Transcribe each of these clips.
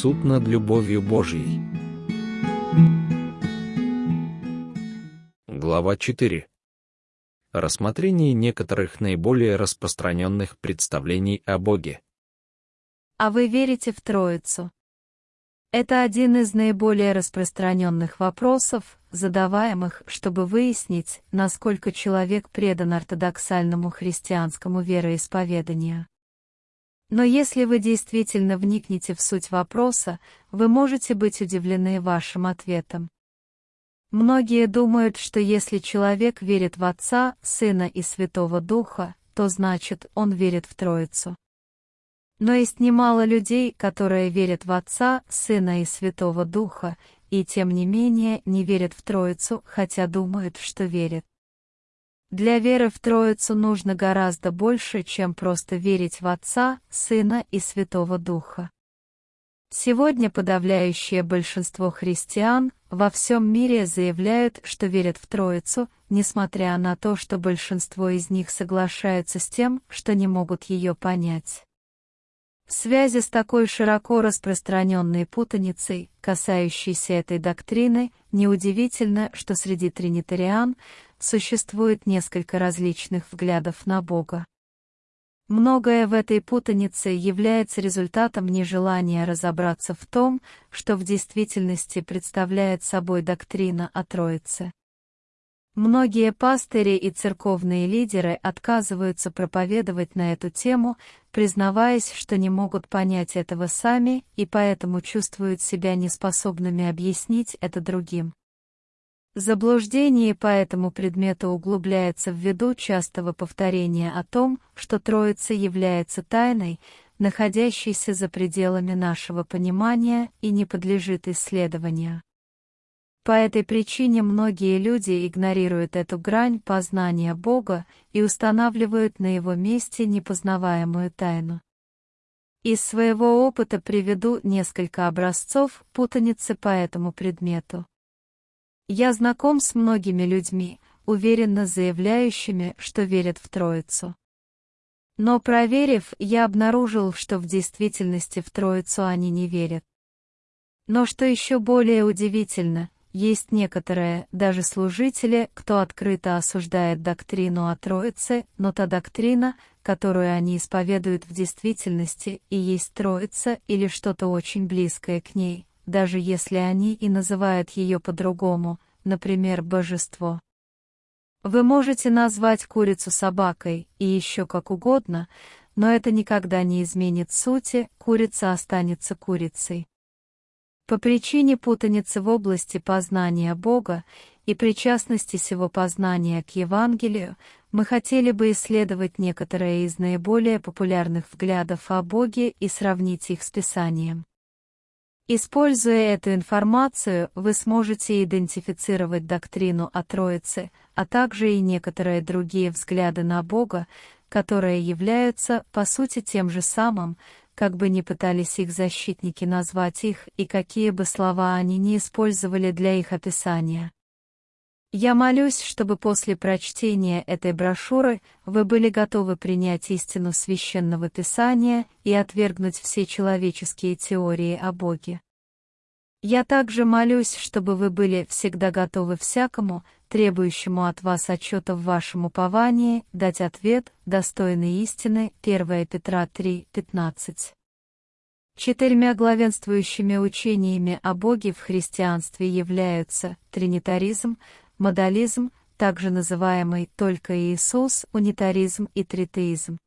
Суд над любовью Божьей. Глава 4. Рассмотрение некоторых наиболее распространенных представлений о Боге. А вы верите в Троицу? Это один из наиболее распространенных вопросов, задаваемых, чтобы выяснить, насколько человек предан ортодоксальному христианскому вероисповеданию. Но если вы действительно вникнете в суть вопроса, вы можете быть удивлены вашим ответом. Многие думают, что если человек верит в Отца, Сына и Святого Духа, то значит, он верит в Троицу. Но есть немало людей, которые верят в Отца, Сына и Святого Духа, и тем не менее не верят в Троицу, хотя думают, что верят. Для веры в Троицу нужно гораздо больше, чем просто верить в Отца, Сына и Святого Духа. Сегодня подавляющее большинство христиан во всем мире заявляют, что верят в Троицу, несмотря на то, что большинство из них соглашаются с тем, что не могут ее понять. В связи с такой широко распространенной путаницей, касающейся этой доктрины, неудивительно, что среди тринитариан существует несколько различных взглядов на Бога. Многое в этой путанице является результатом нежелания разобраться в том, что в действительности представляет собой доктрина о Троице. Многие пастыри и церковные лидеры отказываются проповедовать на эту тему, признаваясь, что не могут понять этого сами и поэтому чувствуют себя неспособными объяснить это другим. Заблуждение по этому предмету углубляется ввиду частого повторения о том, что Троица является тайной, находящейся за пределами нашего понимания и не подлежит исследованию. По этой причине многие люди игнорируют эту грань познания Бога и устанавливают на его месте непознаваемую тайну. Из своего опыта приведу несколько образцов путаницы по этому предмету. Я знаком с многими людьми, уверенно заявляющими, что верят в Троицу. Но проверив, я обнаружил, что в действительности в Троицу они не верят. Но что еще более удивительно, есть некоторые, даже служители, кто открыто осуждает доктрину о Троице, но та доктрина, которую они исповедуют в действительности, и есть Троица или что-то очень близкое к ней, даже если они и называют ее по-другому, например, божество. Вы можете назвать курицу собакой и еще как угодно, но это никогда не изменит сути, курица останется курицей. По причине путаницы в области познания Бога и причастности сего познания к Евангелию, мы хотели бы исследовать некоторые из наиболее популярных взглядов о Боге и сравнить их с Писанием. Используя эту информацию, вы сможете идентифицировать доктрину о Троице, а также и некоторые другие взгляды на Бога, которые являются, по сути, тем же самым, как бы ни пытались их защитники назвать их и какие бы слова они ни использовали для их описания. Я молюсь, чтобы после прочтения этой брошюры вы были готовы принять истину священного писания и отвергнуть все человеческие теории о Боге. Я также молюсь, чтобы вы были всегда готовы всякому, требующему от вас отчета в вашем уповании, дать ответ, достойный истины, 1 Петра 3, 15. Четырьмя главенствующими учениями о Боге в христианстве являются тринитаризм, модализм, также называемый только Иисус, унитаризм и тритеизм.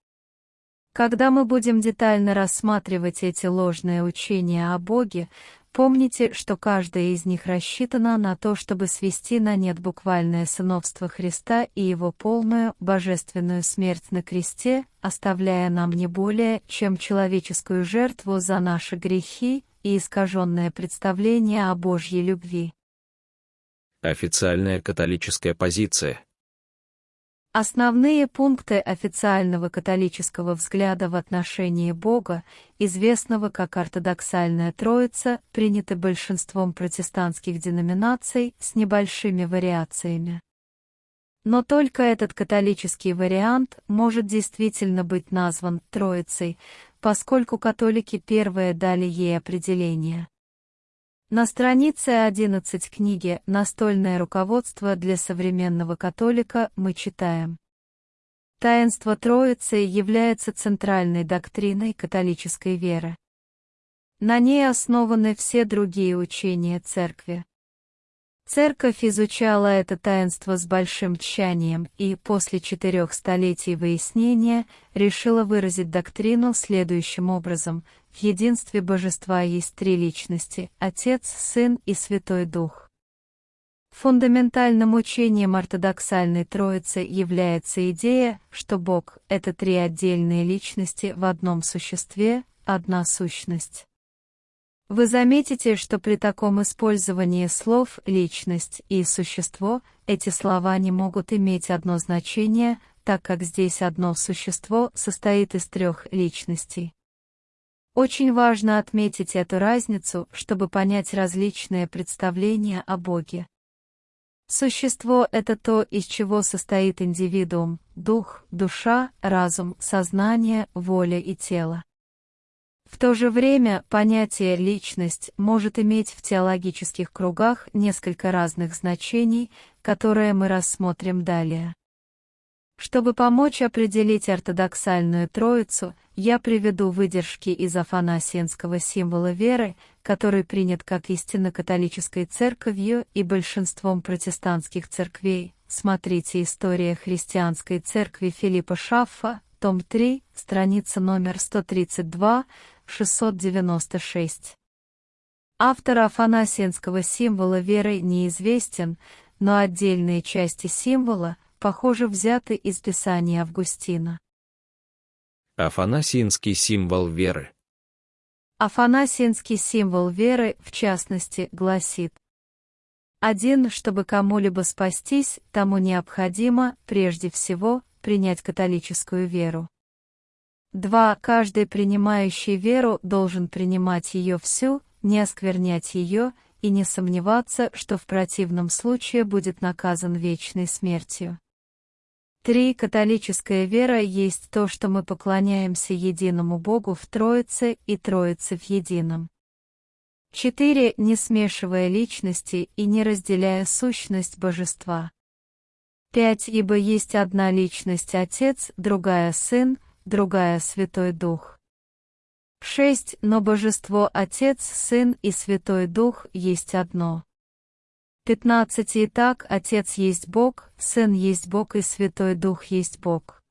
Когда мы будем детально рассматривать эти ложные учения о Боге, Помните, что каждая из них рассчитана на то, чтобы свести на нет буквальное сыновство Христа и его полную божественную смерть на кресте, оставляя нам не более, чем человеческую жертву за наши грехи и искаженное представление о Божьей любви. Официальная католическая позиция Основные пункты официального католического взгляда в отношении Бога, известного как ортодоксальная Троица, приняты большинством протестантских деноминаций с небольшими вариациями. Но только этот католический вариант может действительно быть назван Троицей, поскольку католики первые дали ей определение. На странице 11 книги «Настольное руководство для современного католика» мы читаем. Таинство Троицы является центральной доктриной католической веры. На ней основаны все другие учения Церкви. Церковь изучала это таинство с большим тщанием и после четырех столетий выяснения решила выразить доктрину следующим образом. В единстве божества есть три личности – Отец, Сын и Святой Дух. Фундаментальным учением ортодоксальной Троицы является идея, что Бог – это три отдельные личности в одном существе, одна сущность. Вы заметите, что при таком использовании слов «личность» и «существо» эти слова не могут иметь одно значение, так как здесь одно существо состоит из трех личностей. Очень важно отметить эту разницу, чтобы понять различные представления о Боге. Существо — это то, из чего состоит индивидуум, дух, душа, разум, сознание, воля и тело. В то же время понятие «личность» может иметь в теологических кругах несколько разных значений, которые мы рассмотрим далее. Чтобы помочь определить ортодоксальную троицу, я приведу выдержки из афанасиенского символа веры, который принят как истинно католической церковью и большинством протестантских церквей. Смотрите «История христианской церкви Филиппа Шаффа», том 3, страница номер 132, 696. Автор афанасиенского символа веры неизвестен, но отдельные части символа, похоже, взяты из Писания Августина. Афанасиенский символ веры. Афанасиенский символ веры, в частности, гласит один, чтобы кому-либо спастись, тому необходимо, прежде всего, принять католическую веру. 2. Каждый принимающий веру должен принимать ее всю, не осквернять ее и не сомневаться, что в противном случае будет наказан вечной смертью. 3. Католическая вера есть то, что мы поклоняемся единому Богу в Троице и Троице в едином. 4. Не смешивая личности и не разделяя сущность божества. 5. Ибо есть одна личность Отец, другая Сын, другая Святой Дух. 6. Но Божество Отец, Сын и Святой Дух есть одно. 15. Итак, Отец есть Бог, Сын есть Бог и Святой Дух есть Бог.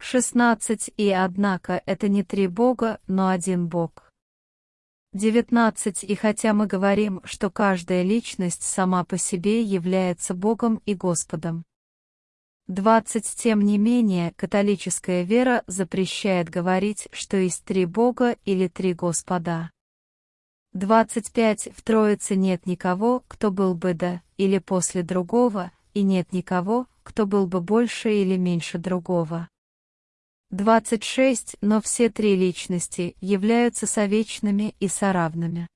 16. И однако это не три Бога, но один Бог. 19. И хотя мы говорим, что каждая личность сама по себе является Богом и Господом. 20. Тем не менее, католическая вера запрещает говорить, что есть три Бога или три Господа. 25. В Троице нет никого, кто был бы до или после другого, и нет никого, кто был бы больше или меньше другого. 26. Но все три личности являются совечными и соравными.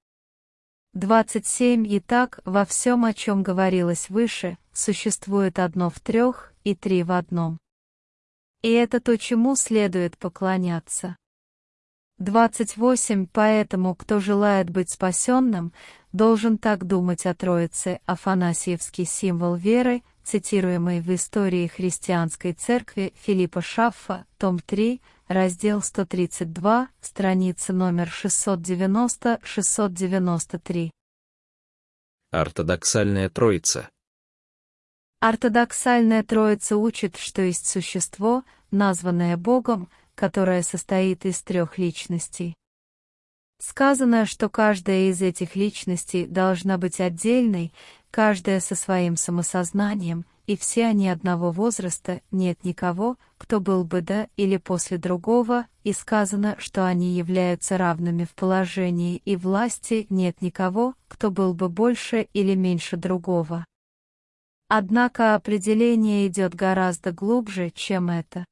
27. Итак, во всем, о чем говорилось выше, существует одно в трех и три в одном. И это то, чему следует поклоняться. 28. Поэтому, кто желает быть спасенным, должен так думать о Троице, Афанасьевский символ веры, цитируемый в истории христианской церкви Филиппа Шаффа, том 3, раздел 132, страница номер 690-693. Ортодоксальная Троица. Ортодоксальная Троица учит, что есть существо, названное Богом, которое состоит из трех личностей. Сказано, что каждая из этих личностей должна быть отдельной, каждая со своим самосознанием, и все они одного возраста, нет никого, кто был бы до или после другого, и сказано, что они являются равными в положении и власти, нет никого, кто был бы больше или меньше другого. Однако определение идет гораздо глубже, чем это.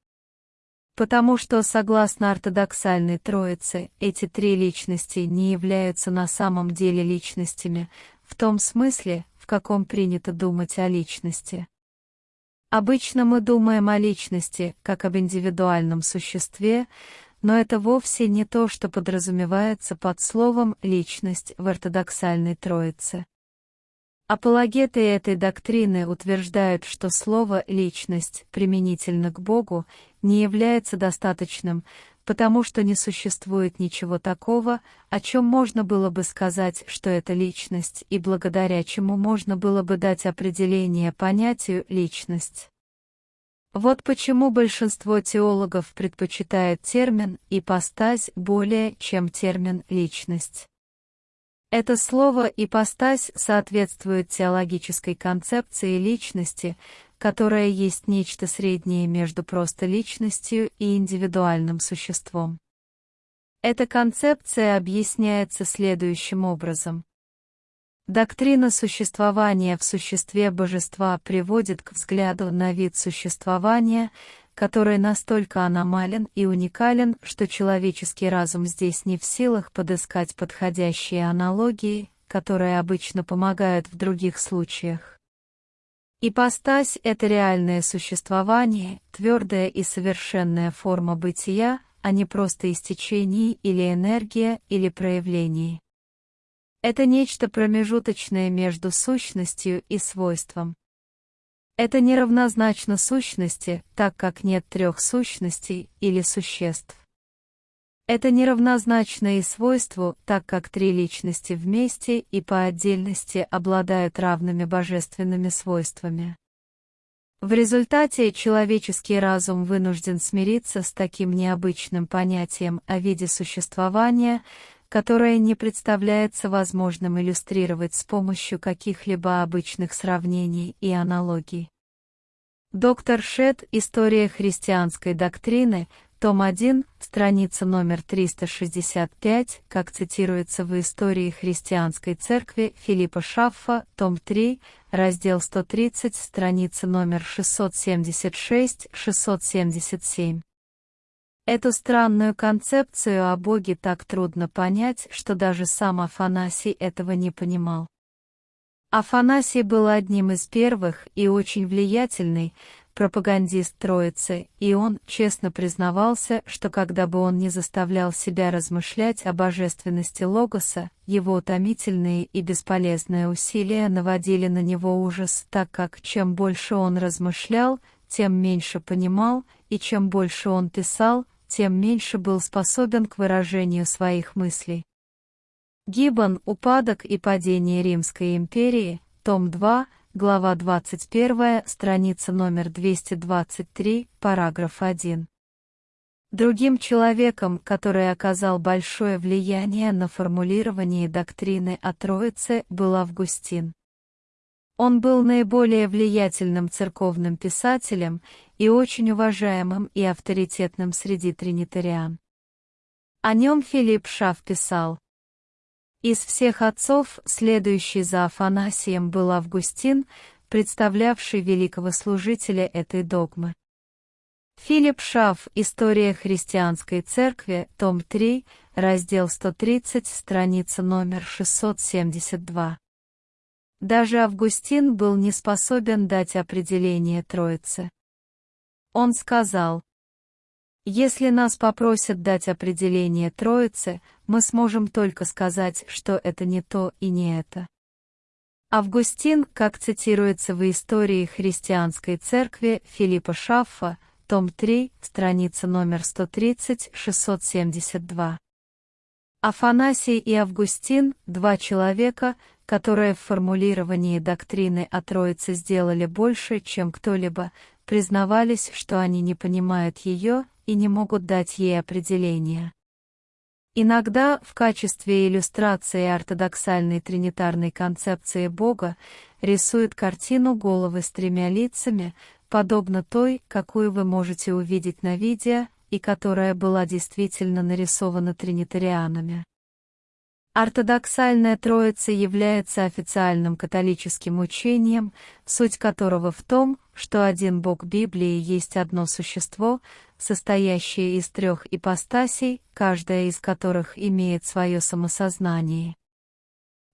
Потому что, согласно ортодоксальной троице, эти три личности не являются на самом деле личностями, в том смысле, в каком принято думать о личности. Обычно мы думаем о личности, как об индивидуальном существе, но это вовсе не то, что подразумевается под словом «личность» в ортодоксальной Троице. Апологеты этой доктрины утверждают, что слово «личность» применительно к Богу не является достаточным, потому что не существует ничего такого, о чем можно было бы сказать, что это личность, и благодаря чему можно было бы дать определение понятию «личность». Вот почему большинство теологов предпочитает термин «ипостась» более, чем термин «личность». Это слово «ипостась» соответствует теологической концепции личности, которая есть нечто среднее между просто личностью и индивидуальным существом. Эта концепция объясняется следующим образом. Доктрина существования в существе божества приводит к взгляду на вид существования, который настолько аномален и уникален, что человеческий разум здесь не в силах подыскать подходящие аналогии, которые обычно помогают в других случаях. Ипостась — это реальное существование, твердая и совершенная форма бытия, а не просто истечение или энергия или проявление. Это нечто промежуточное между сущностью и свойством. Это неравнозначно сущности, так как нет трех сущностей или существ. Это неравнозначно и свойству, так как три личности вместе и по отдельности обладают равными божественными свойствами. В результате человеческий разум вынужден смириться с таким необычным понятием о виде существования, которое не представляется возможным иллюстрировать с помощью каких-либо обычных сравнений и аналогий. Доктор Шет «История христианской доктрины», том 1, страница номер 365, как цитируется в «Истории христианской церкви» Филиппа Шаффа, том 3, раздел 130, страница номер 676-677. Эту странную концепцию о Боге так трудно понять, что даже сам Афанасий этого не понимал. Афанасий был одним из первых и очень влиятельный пропагандист Троицы, и он честно признавался, что когда бы он не заставлял себя размышлять о божественности Логоса, его утомительные и бесполезные усилия наводили на него ужас, так как чем больше он размышлял, тем меньше понимал, и чем больше он писал, тем меньше был способен к выражению своих мыслей. Гиббон «Упадок и падение Римской империи», том 2, глава 21, страница номер 223, параграф 1. Другим человеком, который оказал большое влияние на формулирование доктрины о Троице, был Августин. Он был наиболее влиятельным церковным писателем и очень уважаемым и авторитетным среди тринитариан. О нем Филипп Шаф писал. Из всех отцов, следующий за Афанасием был Августин, представлявший великого служителя этой догмы. Филипп Шаф «История христианской церкви», том 3, раздел 130, страница номер 672. Даже Августин был не способен дать определение Троицы. Он сказал, «Если нас попросят дать определение Троицы, мы сможем только сказать, что это не то и не это». Августин, как цитируется в истории христианской церкви Филиппа Шаффа, том 3, страница номер 130-672. Афанасий и Августин – два человека, которые в формулировании доктрины о Троице сделали больше, чем кто-либо, признавались, что они не понимают ее и не могут дать ей определения. Иногда в качестве иллюстрации ортодоксальной тринитарной концепции Бога рисуют картину головы с тремя лицами, подобно той, какую вы можете увидеть на видео, и которая была действительно нарисована тринитарианами. Ортодоксальная Троица является официальным католическим учением, суть которого в том, что один Бог Библии есть одно существо, состоящее из трех ипостасей, каждая из которых имеет свое самосознание.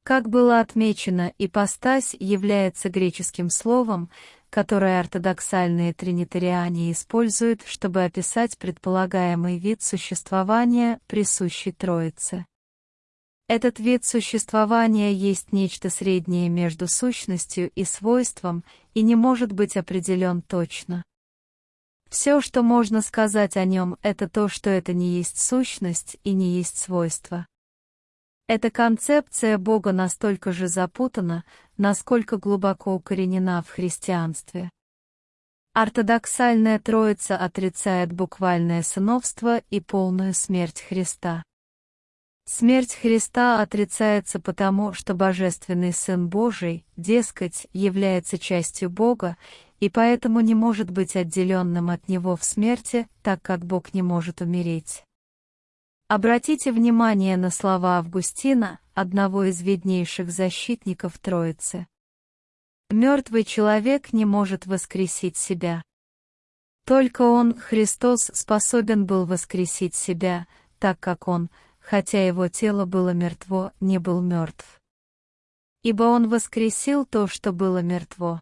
Как было отмечено, ипостась является греческим словом, которое ортодоксальные тринитариане используют, чтобы описать предполагаемый вид существования, присущий Троице. Этот вид существования есть нечто среднее между сущностью и свойством и не может быть определен точно. Все, что можно сказать о нем, это то, что это не есть сущность и не есть свойство. Эта концепция Бога настолько же запутана, насколько глубоко укоренена в христианстве. Ортодоксальная Троица отрицает буквальное сыновство и полную смерть Христа. Смерть Христа отрицается потому, что Божественный Сын Божий, дескать, является частью Бога, и поэтому не может быть отделенным от Него в смерти, так как Бог не может умереть. Обратите внимание на слова Августина, одного из виднейших защитников Троицы. Мертвый человек не может воскресить себя. Только Он, Христос, способен был воскресить себя, так как Он, хотя его тело было мертво, не был мертв. Ибо он воскресил то, что было мертво.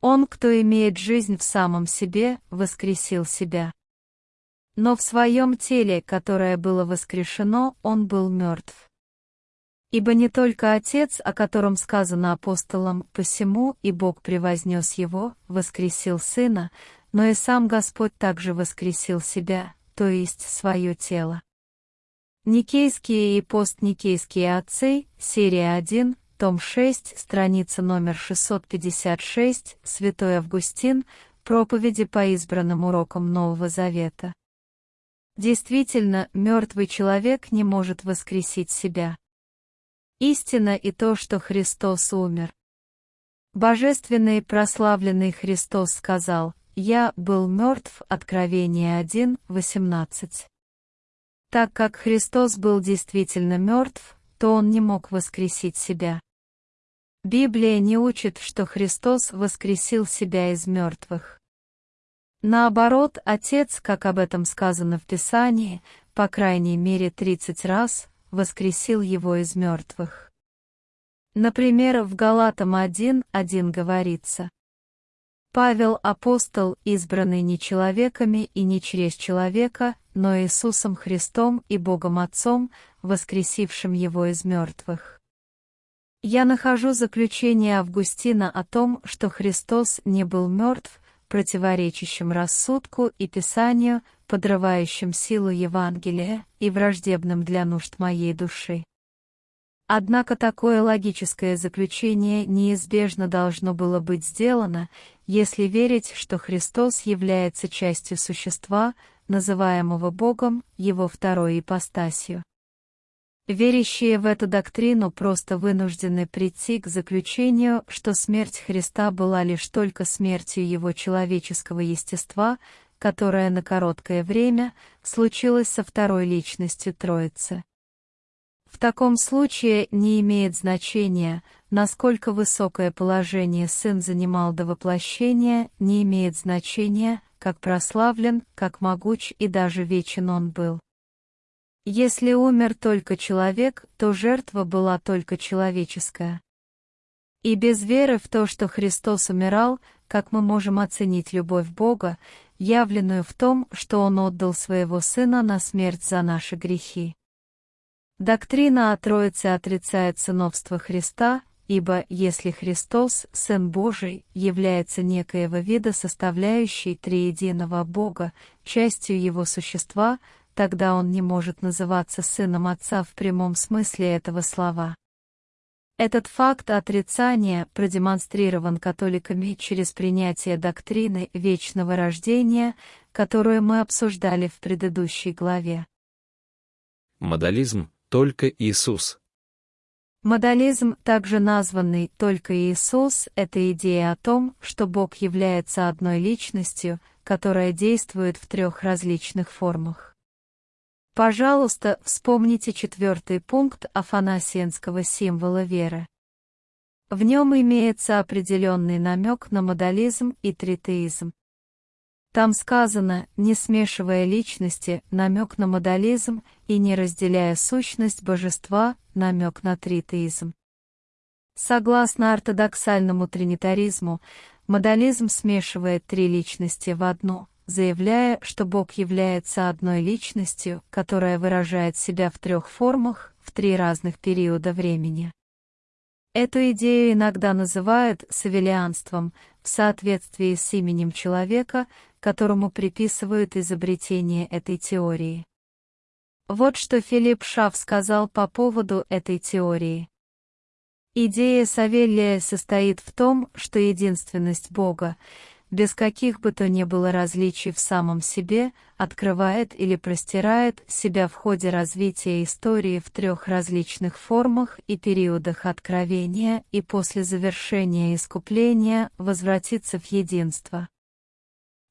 Он, кто имеет жизнь в самом себе, воскресил себя. Но в своем теле, которое было воскрешено, он был мертв. Ибо не только Отец, о котором сказано апостолам, посему и Бог превознес его, воскресил Сына, но и сам Господь также воскресил себя, то есть свое тело. Никейские и постникейские отцы, серия 1, том 6, страница номер 656, Святой Августин, проповеди по избранным урокам Нового Завета. Действительно, мертвый человек не может воскресить себя. Истина и то, что Христос умер. Божественный прославленный Христос сказал, «Я был мертв» Откровение 1, 18. Так как Христос был действительно мертв, то он не мог воскресить себя. Библия не учит, что Христос воскресил себя из мертвых. Наоборот, Отец, как об этом сказано в Писании, по крайней мере 30 раз, воскресил его из мертвых. Например, в Галатам 1.1 говорится, Павел апостол, избранный не человеками и не через человека, но Иисусом Христом и Богом Отцом, воскресившим Его из мертвых. Я нахожу заключение Августина о том, что Христос не был мертв, противоречащим рассудку и Писанию, подрывающим силу Евангелия и враждебным для нужд моей души. Однако такое логическое заключение неизбежно должно было быть сделано, если верить, что Христос является частью существа, называемого Богом, его второй ипостасью. Верящие в эту доктрину просто вынуждены прийти к заключению, что смерть Христа была лишь только смертью его человеческого естества, которая на короткое время случилась со второй личностью Троицы. В таком случае не имеет значения, насколько высокое положение сын занимал до воплощения, не имеет значения, как прославлен, как могуч и даже вечен он был. Если умер только человек, то жертва была только человеческая. И без веры в то, что Христос умирал, как мы можем оценить любовь Бога, явленную в том, что Он отдал Своего Сына на смерть за наши грехи. Доктрина о Троице отрицает сыновство Христа, ибо если Христос, Сын Божий, является некоего вида составляющей триединого Бога, частью Его существа, тогда Он не может называться Сыном Отца в прямом смысле этого слова. Этот факт отрицания продемонстрирован католиками через принятие доктрины вечного рождения, которую мы обсуждали в предыдущей главе. Модализм только Иисус. Модализм, также названный «только Иисус», это идея о том, что Бог является одной личностью, которая действует в трех различных формах. Пожалуйста, вспомните четвертый пункт афанасиенского символа веры. В нем имеется определенный намек на модализм и тритеизм. Там сказано, не смешивая личности, намек на модализм, и не разделяя сущность божества, намек на тритеизм. Согласно ортодоксальному тринитаризму, Модализм смешивает три личности в одну, заявляя, что Бог является одной личностью, которая выражает себя в трех формах, в три разных периода времени. Эту идею иногда называют савелианством в соответствии с именем человека, которому приписывают изобретение этой теории. Вот что Филипп Шаф сказал по поводу этой теории. Идея Савелия состоит в том, что единственность Бога, без каких бы то ни было различий в самом себе, открывает или простирает себя в ходе развития истории в трех различных формах и периодах откровения и после завершения искупления возвратится в единство.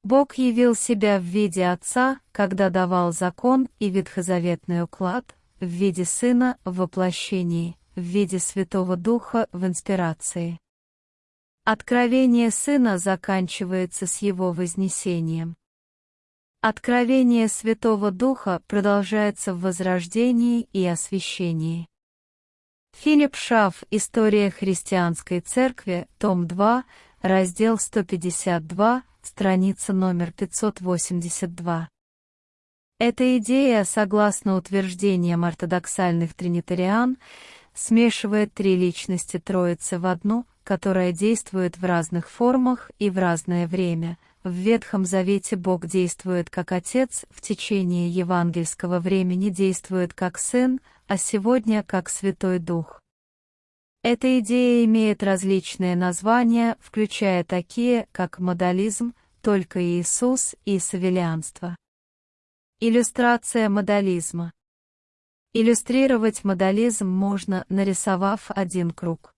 Бог явил себя в виде Отца, когда давал закон и ветхозаветный уклад, в виде Сына в воплощении, в виде Святого Духа в инспирации. Откровение Сына заканчивается с Его вознесением. Откровение Святого Духа продолжается в возрождении и освящении. Филипп Шаф «История христианской церкви», том 2, раздел 152, страница номер 582. Эта идея, согласно утверждениям ортодоксальных тринитариан, смешивает три личности Троицы в одну, которая действует в разных формах и в разное время. В Ветхом Завете Бог действует как Отец, в течение евангельского времени действует как Сын, а сегодня как Святой Дух. Эта идея имеет различные названия, включая такие, как модализм, только Иисус и савелианство. Иллюстрация модализма. Иллюстрировать модализм можно, нарисовав один круг.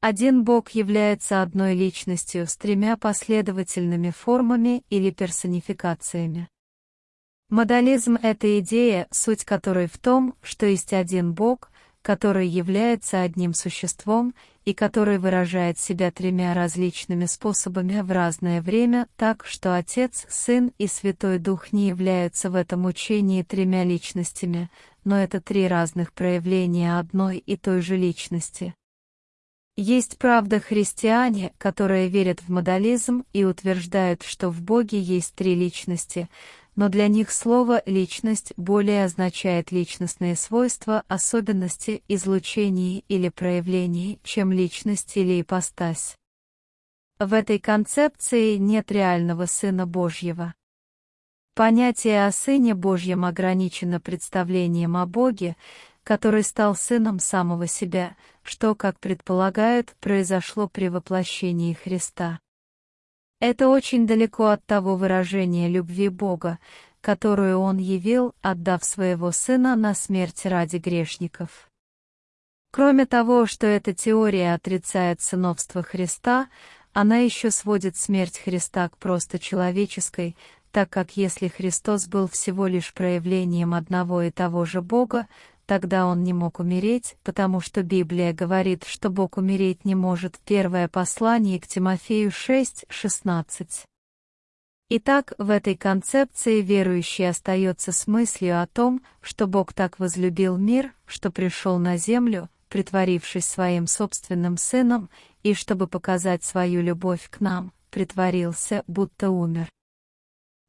Один Бог является одной личностью с тремя последовательными формами или персонификациями. Модализм — это идея, суть которой в том, что есть один Бог, который является одним существом и который выражает себя тремя различными способами в разное время, так что Отец, Сын и Святой Дух не являются в этом учении тремя личностями, но это три разных проявления одной и той же личности. Есть, правда, христиане, которые верят в модализм и утверждают, что в Боге есть три личности, но для них слово «личность» более означает личностные свойства, особенности, излучения или проявления, чем личность или ипостась. В этой концепции нет реального Сына Божьего. Понятие о Сыне Божьем ограничено представлением о Боге, который стал сыном самого себя, что, как предполагают, произошло при воплощении Христа. Это очень далеко от того выражения любви Бога, которую Он явил, отдав своего Сына на смерть ради грешников. Кроме того, что эта теория отрицает сыновство Христа, она еще сводит смерть Христа к просто человеческой, так как если Христос был всего лишь проявлением одного и того же Бога, Тогда он не мог умереть, потому что Библия говорит, что Бог умереть не может. Первое послание к Тимофею 6:16. Итак, в этой концепции верующий остается с мыслью о том, что Бог так возлюбил мир, что пришел на землю, притворившись своим собственным сыном, и чтобы показать свою любовь к нам, притворился, будто умер.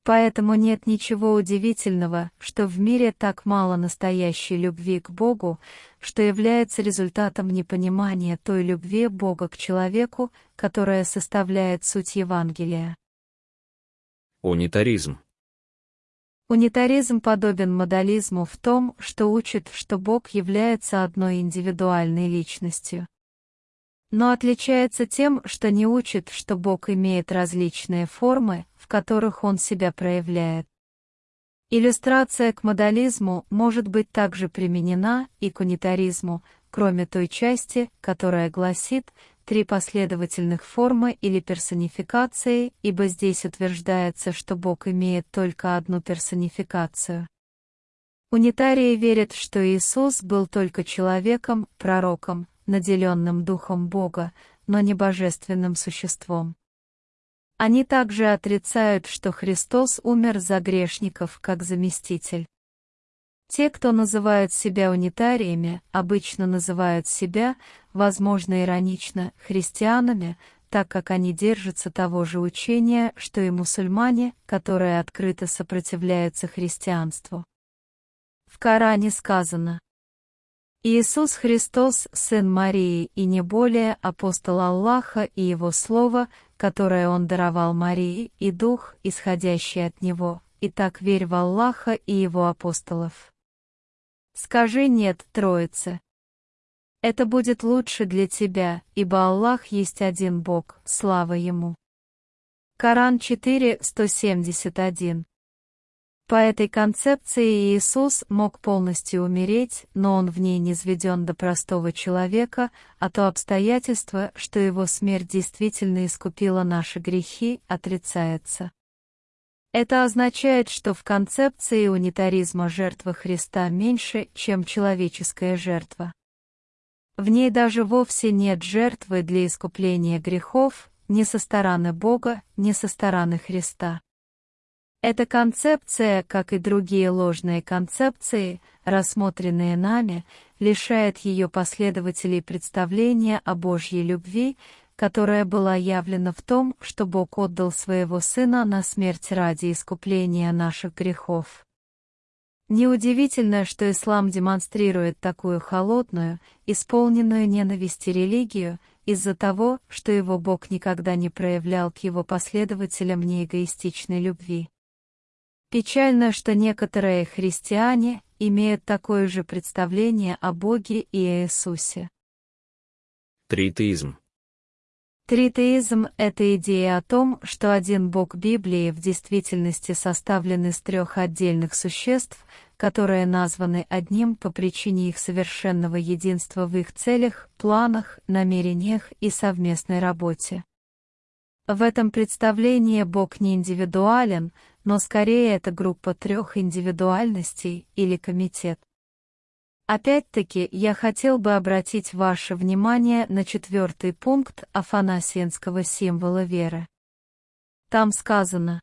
Поэтому нет ничего удивительного, что в мире так мало настоящей любви к Богу, что является результатом непонимания той любви Бога к человеку, которая составляет суть Евангелия. Унитаризм. Унитаризм подобен модализму в том, что учит, что Бог является одной индивидуальной личностью. Но отличается тем, что не учит, что Бог имеет различные формы, в которых он себя проявляет. Иллюстрация к модализму может быть также применена и к унитаризму, кроме той части, которая гласит три последовательных формы или персонификации, ибо здесь утверждается, что Бог имеет только одну персонификацию. Унитарии верят, что Иисус был только человеком, пророком, наделенным Духом Бога, но не божественным существом. Они также отрицают, что Христос умер за грешников как заместитель. Те, кто называют себя унитариями, обычно называют себя, возможно иронично, христианами, так как они держатся того же учения, что и мусульмане, которые открыто сопротивляются христианству. В Коране сказано Иисус Христос, Сын Марии и не более апостол Аллаха и Его Слово, которое Он даровал Марии, и Дух, исходящий от Него, и так верь в Аллаха и Его апостолов. Скажи «нет» Троице. Это будет лучше для тебя, ибо Аллах есть один Бог, слава Ему. Коран 4, 171 По этой концепции Иисус мог полностью умереть, но он в ней не сведен до простого человека, а то обстоятельство, что его смерть действительно искупила наши грехи, отрицается. Это означает, что в концепции унитаризма жертва Христа меньше, чем человеческая жертва. В ней даже вовсе нет жертвы для искупления грехов, ни со стороны Бога, ни со стороны Христа. Эта концепция, как и другие ложные концепции, рассмотренные нами, лишает ее последователей представления о Божьей любви, которая была явлена в том, что Бог отдал своего Сына на смерть ради искупления наших грехов. Неудивительно, что ислам демонстрирует такую холодную, исполненную ненависти религию, из-за того, что его Бог никогда не проявлял к его последователям неэгоистичной любви. Печально, что некоторые христиане имеют такое же представление о Боге и Иисусе. Тритеизм. Тритеизм — это идея о том, что один бог Библии в действительности составлен из трех отдельных существ, которые названы одним по причине их совершенного единства в их целях, планах, намерениях и совместной работе. В этом представлении Бог не индивидуален, но скорее это группа трех индивидуальностей или комитет. Опять-таки, я хотел бы обратить ваше внимание на четвертый пункт афанасиенского символа веры. Там сказано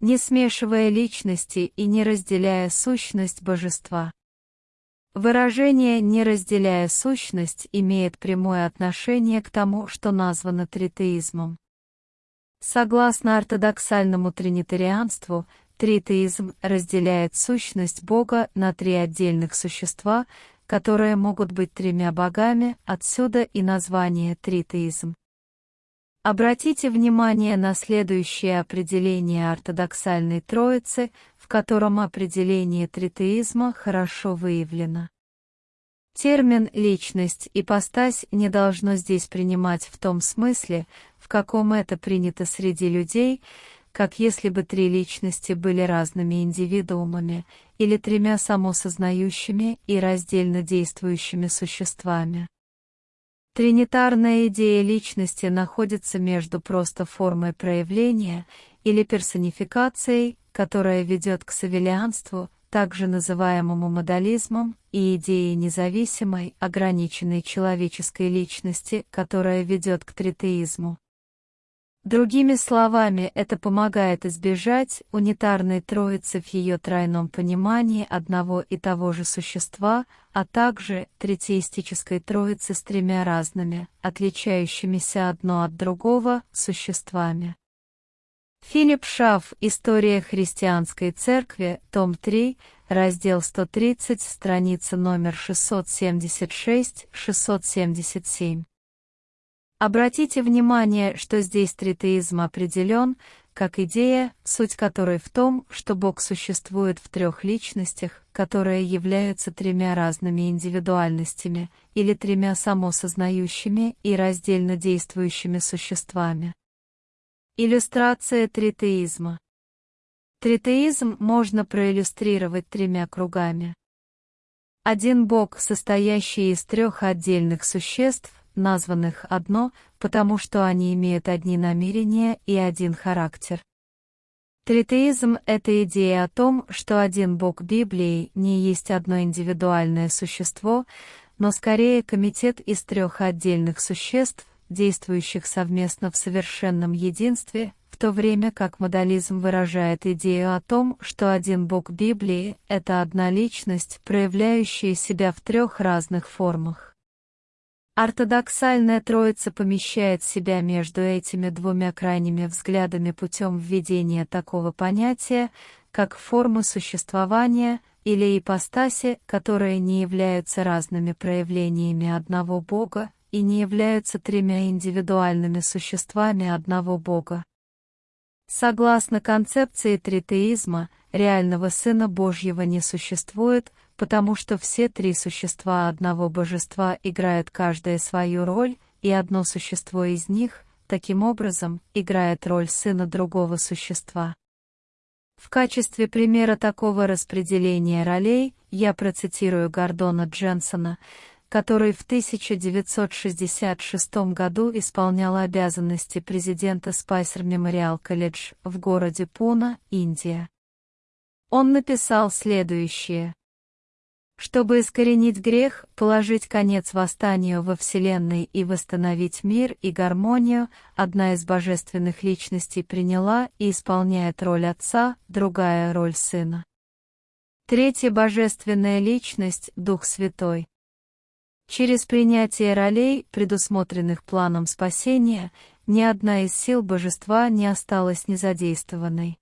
«не смешивая личности и не разделяя сущность божества». Выражение «не разделяя сущность» имеет прямое отношение к тому, что названо тритеизмом. Согласно ортодоксальному тринитарианству, Тритеизм разделяет сущность Бога на три отдельных существа, которые могут быть тремя богами, отсюда и название тритеизм. Обратите внимание на следующее определение ортодоксальной троицы, в котором определение тритеизма хорошо выявлено. Термин «личность» и «постась» не должно здесь принимать в том смысле, каком это принято среди людей, как если бы три личности были разными индивидуумами или тремя самосознающими и раздельно действующими существами. Тринитарная идея личности находится между просто формой проявления или персонификацией, которая ведет к савелианству, также называемому модализмом, и идеей независимой, ограниченной человеческой личности, которая ведет к тритеизму. Другими словами, это помогает избежать унитарной троицы в ее тройном понимании одного и того же существа, а также третеистической троицы с тремя разными, отличающимися одно от другого, существами. Филипп Шаф «История христианской церкви», том 3, раздел 130, страница номер 676-677. Обратите внимание, что здесь тритеизм определен, как идея, суть которой в том, что Бог существует в трех личностях, которые являются тремя разными индивидуальностями или тремя самосознающими и раздельно действующими существами. Иллюстрация тритеизма. Тритеизм можно проиллюстрировать тремя кругами. Один Бог, состоящий из трех отдельных существ, названных одно, потому что они имеют одни намерения и один характер. Тритеизм — это идея о том, что один Бог Библии не есть одно индивидуальное существо, но скорее комитет из трех отдельных существ, действующих совместно в совершенном единстве, в то время как модализм выражает идею о том, что один Бог Библии — это одна личность, проявляющая себя в трех разных формах. Ортодоксальная троица помещает себя между этими двумя крайними взглядами путем введения такого понятия, как формы существования или ипостаси, которые не являются разными проявлениями одного Бога и не являются тремя индивидуальными существами одного Бога. Согласно концепции тритеизма, реального Сына Божьего не существует, потому что все три существа одного божества играют каждое свою роль, и одно существо из них, таким образом, играет роль сына другого существа. В качестве примера такого распределения ролей я процитирую Гордона Дженсона, который в 1966 году исполнял обязанности президента Spicer Memorial College в городе Пуна, Индия. Он написал следующее. Чтобы искоренить грех, положить конец восстанию во Вселенной и восстановить мир и гармонию, одна из божественных личностей приняла и исполняет роль Отца, другая — роль Сына. Третья божественная личность — Дух Святой. Через принятие ролей, предусмотренных планом спасения, ни одна из сил божества не осталась незадействованной.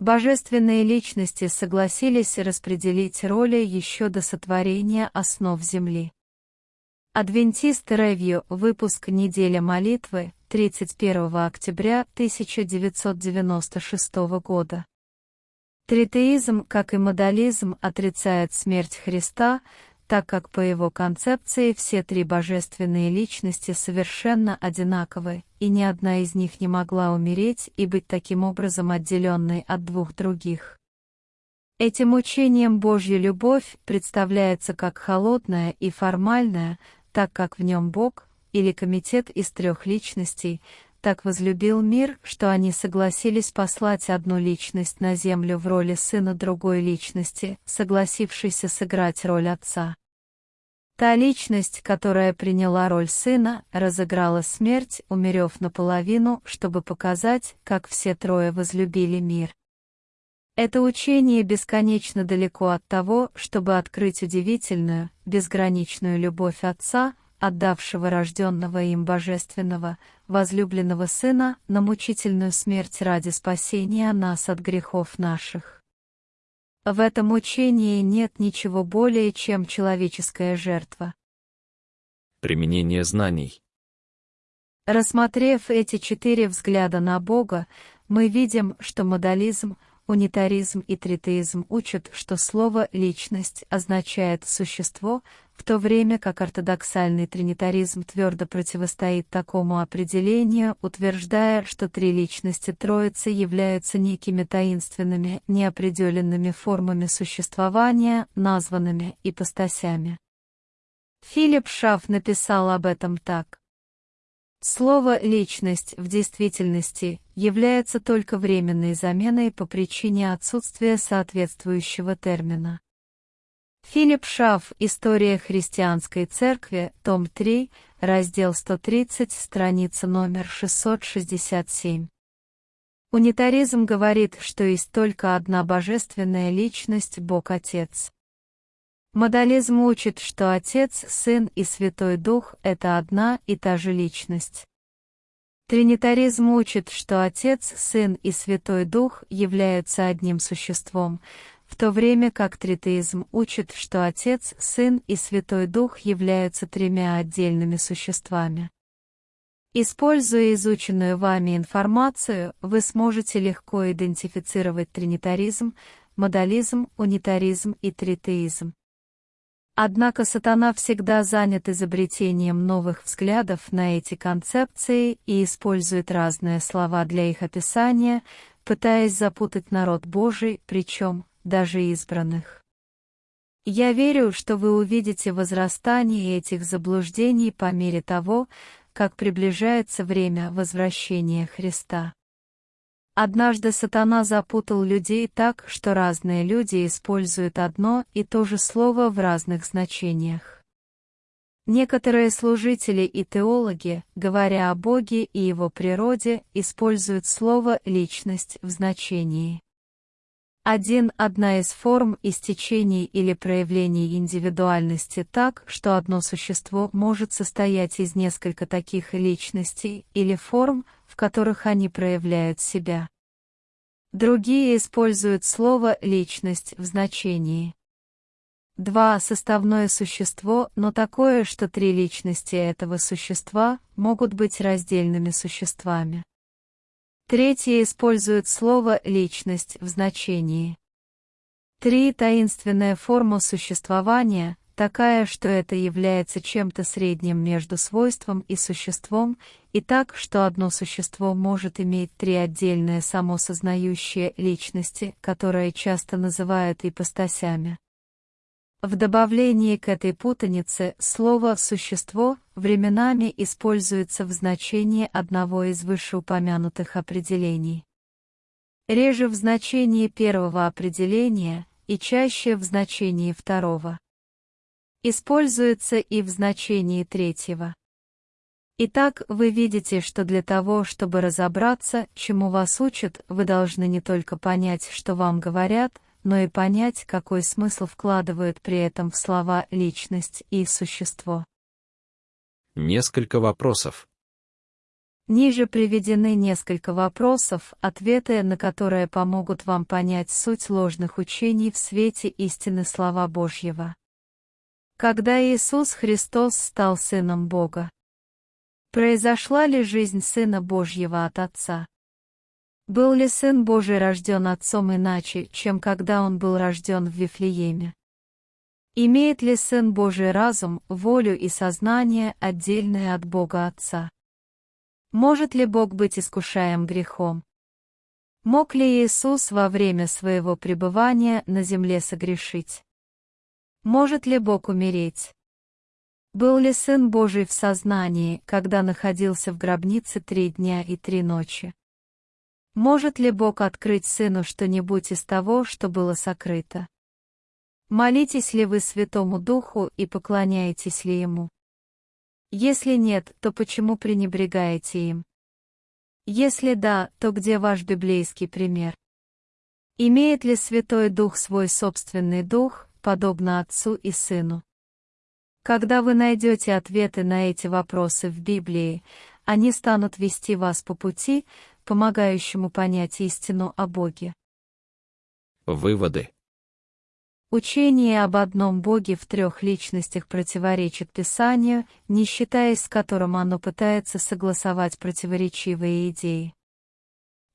Божественные личности согласились распределить роли еще до сотворения основ Земли. Адвентист Ревью, выпуск «Неделя молитвы», 31 октября 1996 года. Тритеизм, как и модализм, отрицает смерть Христа, так как по его концепции все три божественные личности совершенно одинаковы, и ни одна из них не могла умереть и быть таким образом отделенной от двух других. Этим учением Божья любовь представляется как холодная и формальная, так как в нем Бог, или комитет из трех личностей, так возлюбил мир, что они согласились послать одну личность на землю в роли сына другой личности, согласившейся сыграть роль отца. Та личность, которая приняла роль сына, разыграла смерть, умерев наполовину, чтобы показать, как все трое возлюбили мир. Это учение бесконечно далеко от того, чтобы открыть удивительную, безграничную любовь Отца, отдавшего рожденного им божественного, возлюбленного Сына на мучительную смерть ради спасения нас от грехов наших. В этом учении нет ничего более, чем человеческая жертва. Применение знаний. Рассмотрев эти четыре взгляда на Бога, мы видим, что модализм — Унитаризм и тритеизм учат, что слово «личность» означает «существо», в то время как ортодоксальный тринитаризм твердо противостоит такому определению, утверждая, что три личности Троицы являются некими таинственными, неопределенными формами существования, названными ипостасями. Филипп Шаф написал об этом так. Слово «личность» в действительности является только временной заменой по причине отсутствия соответствующего термина. Филипп Шаф «История христианской церкви», том 3, раздел 130, страница номер 667. Унитаризм говорит, что есть только одна божественная личность Бог Отец. Модализм учит, что Отец, Сын и Святой Дух — это одна и та же личность. Тринитаризм учит, что Отец, Сын и Святой Дух являются одним существом, в то время как тритеизм учит, что Отец, Сын и Святой Дух являются тремя отдельными существами. Используя изученную вами информацию, вы сможете легко идентифицировать тринитаризм, модализм, унитаризм и тритеизм. Однако сатана всегда занят изобретением новых взглядов на эти концепции и использует разные слова для их описания, пытаясь запутать народ Божий, причем даже избранных. Я верю, что вы увидите возрастание этих заблуждений по мере того, как приближается время возвращения Христа. Однажды сатана запутал людей так, что разные люди используют одно и то же слово в разных значениях. Некоторые служители и теологи, говоря о Боге и Его природе, используют слово «личность» в значении Один – одна из форм истечений или проявлений индивидуальности так, что одно существо может состоять из нескольких таких личностей или форм, в которых они проявляют себя. Другие используют слово «личность» в значении. Два – составное существо, но такое, что три личности этого существа могут быть раздельными существами. Третье использует слово «личность» в значении. Три – таинственная форма существования, такая, что это является чем-то средним между свойством и существом, и так, что одно существо может иметь три отдельные самосознающие личности, которые часто называют ипостасями. В добавлении к этой путанице слово «существо» временами используется в значении одного из вышеупомянутых определений. Реже в значении первого определения и чаще в значении второго. Используется и в значении третьего. Итак, вы видите, что для того, чтобы разобраться, чему вас учат, вы должны не только понять, что вам говорят, но и понять, какой смысл вкладывают при этом в слова «личность» и «существо». Несколько вопросов. Ниже приведены несколько вопросов, ответы на которые помогут вам понять суть ложных учений в свете истины слова Божьего. Когда Иисус Христос стал Сыном Бога? Произошла ли жизнь Сына Божьего от Отца? Был ли Сын Божий рожден Отцом иначе, чем когда Он был рожден в Вифлееме? Имеет ли Сын Божий разум, волю и сознание, отдельное от Бога Отца? Может ли Бог быть искушаем грехом? Мог ли Иисус во время своего пребывания на земле согрешить? Может ли Бог умереть? Был ли Сын Божий в сознании, когда находился в гробнице три дня и три ночи? Может ли Бог открыть Сыну что-нибудь из того, что было сокрыто? Молитесь ли вы Святому Духу и поклоняетесь ли Ему? Если нет, то почему пренебрегаете им? Если да, то где ваш библейский пример? Имеет ли Святой Дух свой собственный дух, подобно Отцу и Сыну? Когда вы найдете ответы на эти вопросы в Библии, они станут вести вас по пути, помогающему понять истину о Боге. Выводы. Учение об одном Боге в трех личностях противоречит Писанию, не считаясь с которым оно пытается согласовать противоречивые идеи.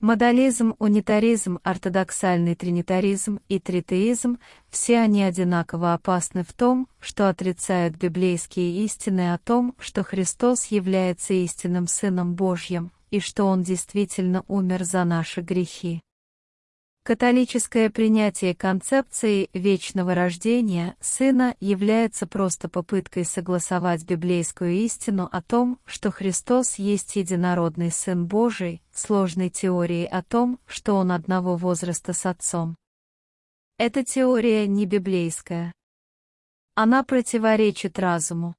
Модализм, унитаризм, ортодоксальный тринитаризм и тритеизм – все они одинаково опасны в том, что отрицают библейские истины о том, что Христос является истинным Сыном Божьим, и что Он действительно умер за наши грехи. Католическое принятие концепции вечного рождения Сына является просто попыткой согласовать библейскую истину о том, что Христос есть единородный Сын Божий, сложной теорией о том, что Он одного возраста с Отцом. Эта теория не библейская. Она противоречит разуму.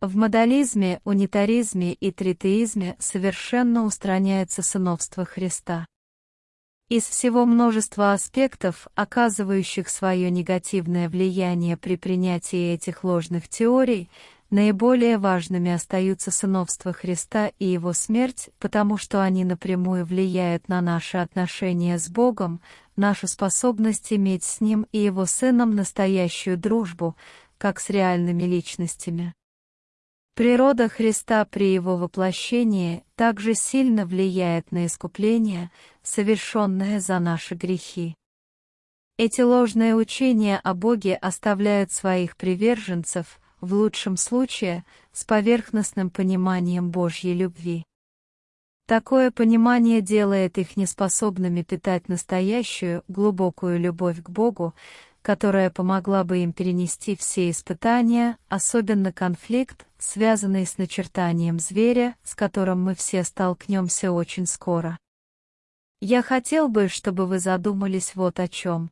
В модализме, унитаризме и тритеизме совершенно устраняется сыновство Христа. Из всего множества аспектов, оказывающих свое негативное влияние при принятии этих ложных теорий, наиболее важными остаются сыновство Христа и Его смерть, потому что они напрямую влияют на наши отношения с Богом, нашу способность иметь с Ним и Его Сыном настоящую дружбу, как с реальными личностями. Природа Христа при Его воплощении также сильно влияет на искупление, совершенное за наши грехи. Эти ложные учения о Боге оставляют своих приверженцев, в лучшем случае, с поверхностным пониманием Божьей любви. Такое понимание делает их неспособными питать настоящую, глубокую любовь к Богу, которая помогла бы им перенести все испытания, особенно конфликт, связанный с начертанием зверя, с которым мы все столкнемся очень скоро. Я хотел бы, чтобы вы задумались вот о чем.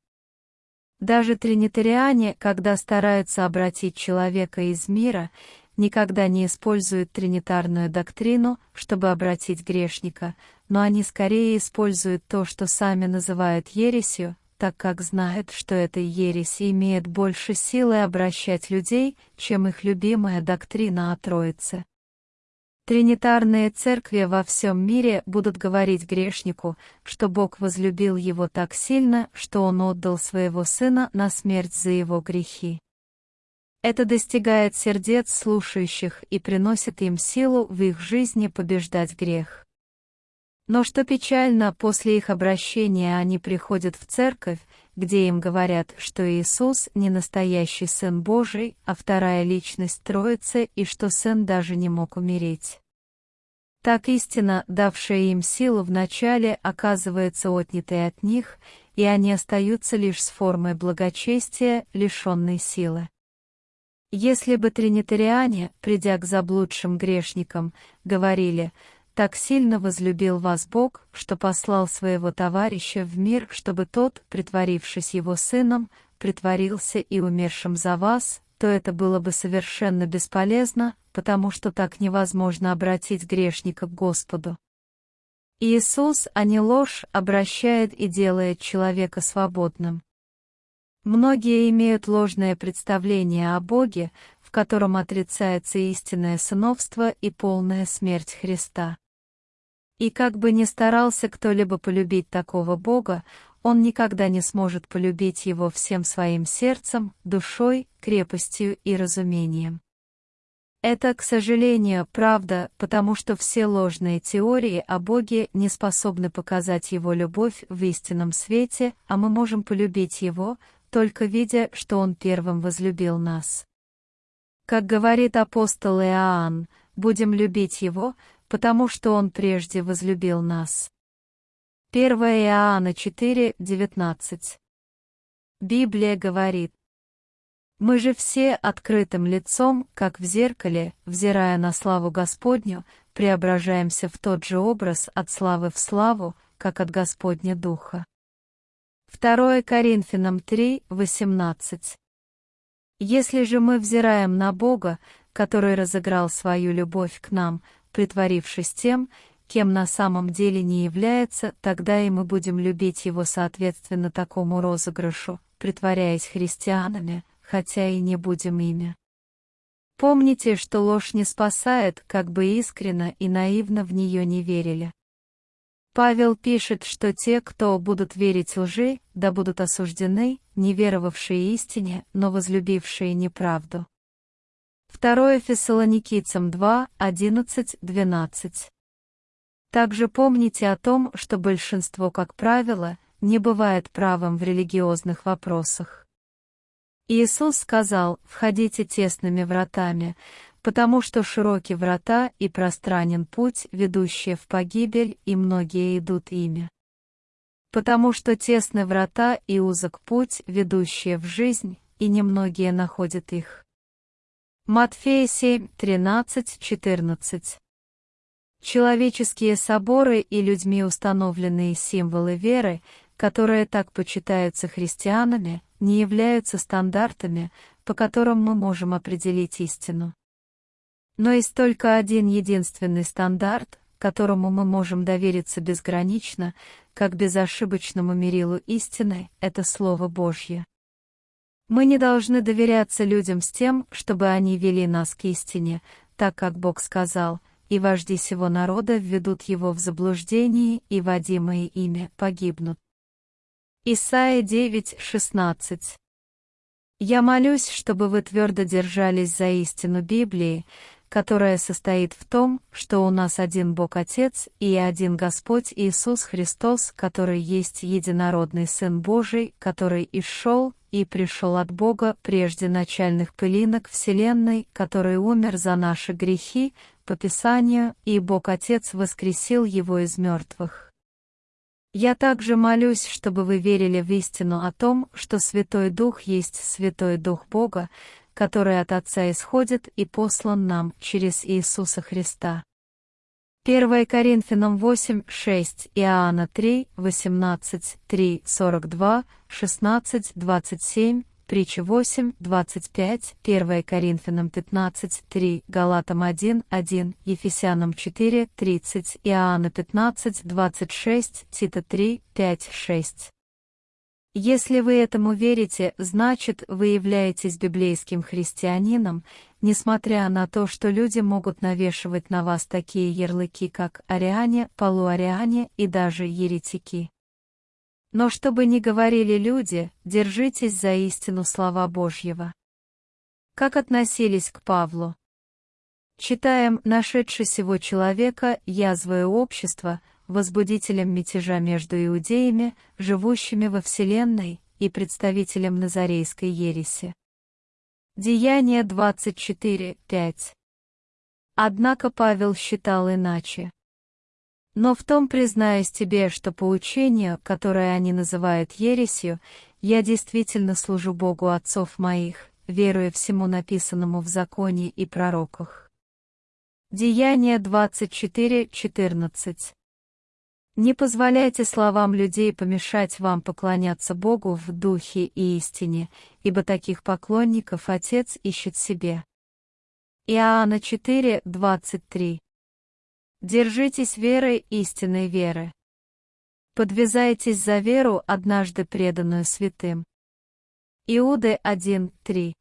Даже тринитариане, когда стараются обратить человека из мира, никогда не используют тринитарную доктрину, чтобы обратить грешника, но они скорее используют то, что сами называют ересью, так как знает, что эта ересь имеет больше силы обращать людей, чем их любимая доктрина о Троице. Тринитарные церкви во всем мире будут говорить грешнику, что Бог возлюбил его так сильно, что Он отдал своего Сына на смерть за его грехи. Это достигает сердец слушающих и приносит им силу в их жизни побеждать грех. Но что печально, после их обращения они приходят в церковь, где им говорят, что Иисус не настоящий Сын Божий, а вторая личность Троицы и что Сын даже не мог умереть. Так истина, давшая им силу в начале, оказывается отнятой от них, и они остаются лишь с формой благочестия, лишенной силы. Если бы тринитариане, придя к заблудшим грешникам, говорили так сильно возлюбил вас Бог, что послал своего товарища в мир, чтобы тот, притворившись его сыном, притворился и умершим за вас, то это было бы совершенно бесполезно, потому что так невозможно обратить грешника к Господу. Иисус, а не ложь, обращает и делает человека свободным. Многие имеют ложное представление о Боге, в котором отрицается истинное сыновство и полная смерть Христа. И как бы ни старался кто-либо полюбить такого Бога, он никогда не сможет полюбить его всем своим сердцем, душой, крепостью и разумением. Это, к сожалению, правда, потому что все ложные теории о Боге не способны показать Его любовь в истинном свете, а мы можем полюбить Его, только видя, что Он первым возлюбил нас. Как говорит апостол Иоанн, будем любить Его, потому что Он прежде возлюбил нас. 1 Иоанна 4, 19. Библия говорит, «Мы же все открытым лицом, как в зеркале, взирая на славу Господню, преображаемся в тот же образ от славы в славу, как от Господня Духа». 2 Коринфянам 3, 18. Если же мы взираем на Бога, который разыграл свою любовь к нам, притворившись тем, кем на самом деле не является, тогда и мы будем любить его соответственно такому розыгрышу, притворяясь христианами, хотя и не будем ими. Помните, что ложь не спасает, как бы искренно и наивно в нее не верили. Павел пишет, что те, кто будут верить лжи, да будут осуждены, не веровавшие истине, но возлюбившие неправду. 2 Фессалоникийцам 2, 11, 12. Также помните о том, что большинство, как правило, не бывает правым в религиозных вопросах. Иисус сказал, входите тесными вратами, потому что широки врата и пространен путь, ведущий в погибель, и многие идут ими. Потому что тесны врата и узок путь, ведущие в жизнь, и немногие находят их. Матфея 7, 13, 14. Человеческие соборы и людьми установленные символы веры, которые так почитаются христианами, не являются стандартами, по которым мы можем определить истину. Но есть только один единственный стандарт, которому мы можем довериться безгранично, как безошибочному мерилу истины, это Слово Божье. Мы не должны доверяться людям с тем, чтобы они вели нас к истине, так как Бог сказал, и вожди сего народа введут его в заблуждение, и водимые ими погибнут. Исайя 9:16 Я молюсь, чтобы вы твердо держались за истину Библии, которая состоит в том, что у нас один Бог Отец и один Господь Иисус Христос, который есть единородный Сын Божий, который исшел и пришел от Бога прежде начальных пылинок Вселенной, который умер за наши грехи, по Писанию, и Бог Отец воскресил его из мертвых. Я также молюсь, чтобы вы верили в истину о том, что Святой Дух есть Святой Дух Бога, который от Отца исходит и послан нам через Иисуса Христа. 1 Коринфянам 8, 6, Иоанна 3, 18, 3, 42, 16, 27, Притча 8, 25, 1 Коринфянам 15, 3, Галатам 1, 1, Ефесянам 4, 30, Иоанна 15, 26, Тита 3, 5, 6. Если вы этому верите, значит, вы являетесь библейским христианином, несмотря на то, что люди могут навешивать на вас такие ярлыки, как ариане, полуариане и даже еретики. Но что бы ни говорили люди, держитесь за истину слова Божьего. Как относились к Павлу? Читаем «Нашедший сего человека, язвое общество», возбудителем мятежа между иудеями, живущими во Вселенной, и представителем Назарейской ереси. Деяние 24.5 Однако Павел считал иначе. Но в том признаюсь тебе, что по учению, которое они называют ересью, я действительно служу Богу отцов моих, веруя всему написанному в законе и пророках. Деяние 24.14 не позволяйте словам людей помешать вам поклоняться Богу в духе и истине, ибо таких поклонников Отец ищет себе. Иоанна 4, 23 Держитесь веры истинной веры. Подвязайтесь за веру, однажды преданную святым. Иуды 1, 3